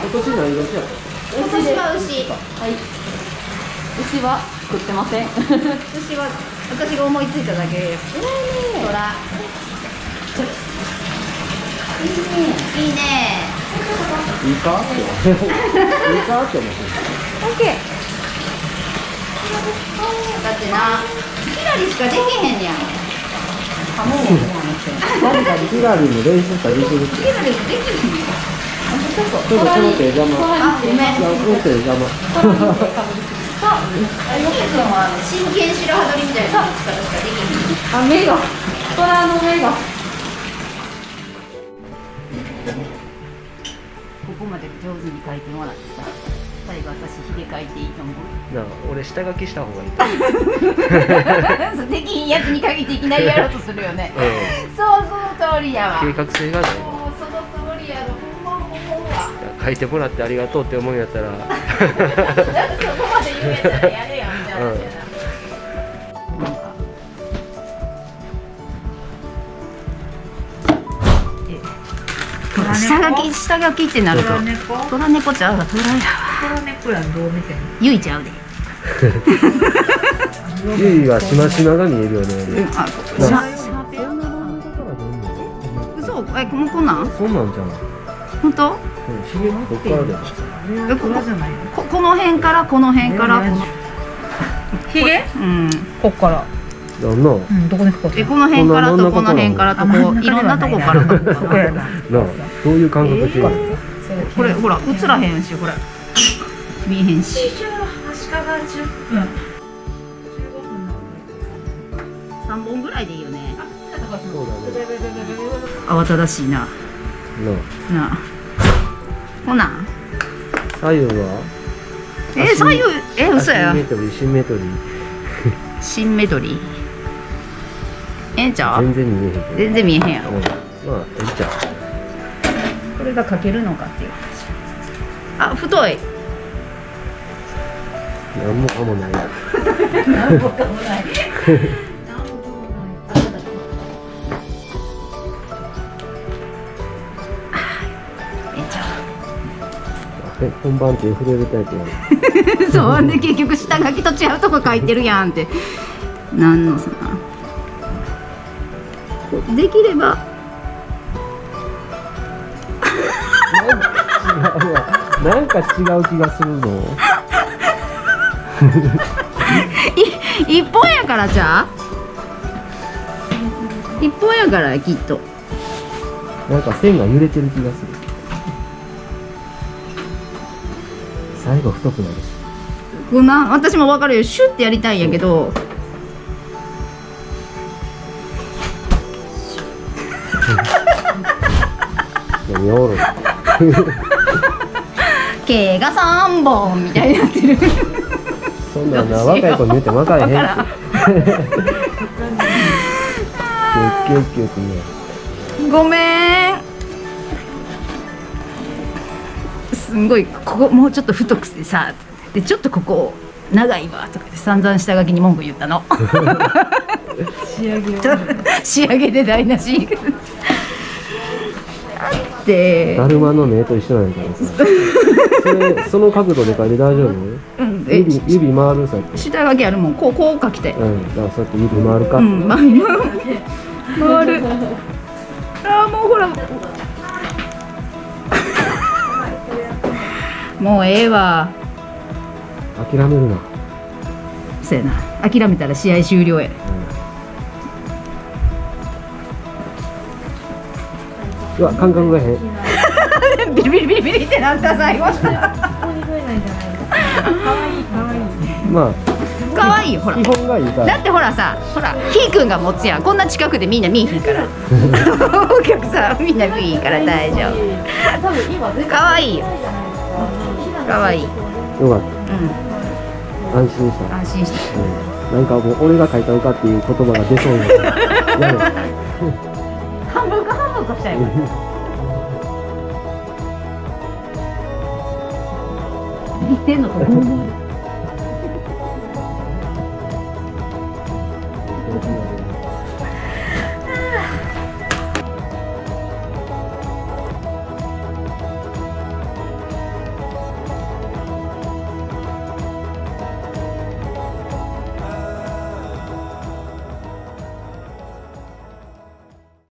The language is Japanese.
今年何年やった今年は牛。はい。牛は作ってません。牛は私が思いついただけ。ですほらいいね。いいね。いいかっていいかって思ってオッケー。だってな。ひらりしかできへんやん。ハモもねあの人。ヒラリーも練習したらできるひらりできへんやんちょっとその手邪魔あごめんいやその手邪魔あ、ゆきくんは真剣白羽取りみたいな力しかできへんあ目が虎の目がここまで上手に描いてもらってさ最後私ひげ描いていいと思うなあ俺下書きした方がいいできひんやつに限っていきなりやろうとするよねうそうその通りやわ。ん計画性がない書いてもらってありがとうって思うんやったら。そこまで言うん。やったらやれやみたいなん。か下書き下書きってなると虎猫虎猫ちゃうわ虎やわ虎猫やん。どう見てん。のゆいちゃうでゆいはしましまが見えるよねうん。あえもうこん。なん。ん。なん。じゃん。本当ひげどっからでえこ虎じゃないの？ここの辺からこの辺から。このひげうんこっから。なんなうんどこにかかえこの辺からとこの辺からとこういろんなとこからなういう感覚してるの？これほら映らへんしほら見えへんし。足利10分3本ぐらいでいいよねそうだね慌ただしいなななあほな。あ左右は？え左右？え嘘や。アシンメトリーシンメトリーシンメトリーええんちゃう全然見えへん全然見えへんやろ。うん。まあええじゃんこれが描けるのかっていう。話あ太い。なんもかもない。なんぼかもないえ本番手触れるタイプやねうそうで結局下書きと違うとこ書いてるやんって。なんのさ。できれば。違うわ。なんか違う気がするぞ。い一本やからじゃあ。一本やからきっと。なんか線が揺れてる気がする最後太くなるし。こん。な私も分かるよ。シュッてやりたいんやけど。何おろ毛が三本みたいになってる。そんなんな若い子に言っても分からへんキュッキュッキュッってねごめんすんごいここもうちょっと太くてさでちょっとここ長いわとかで散々下書きに文句言ったの。仕上げを。仕上げで台無し。だってだるまの目と一緒なんやからさ。それその角度で書いて大丈夫？うん。え指指回るさっき。下書きあるもん。こうこう書きたい。うん。だからそうやって指回るか、うん。ま回る回る。あーもうほらもうええわ。諦めるな、そうやな。諦めたら試合終了や。うん、うわ感覚が変ビリビリビリビリってなった最後。ここに増えないんじゃない。のかわいいかわいいまかわいいよほら。あ基本がいいから。だってほらさほらひーくんが持つやん。こんな近くでみんな見えひんから。お客さんみんな見えひんから大丈夫。かわいいよ可愛い。いよかった、うん、安心した。安心した、うん、なんかもう俺が書いたのかっていう言葉が出そうになった。半分か半分かしちゃいます。言ってんのか思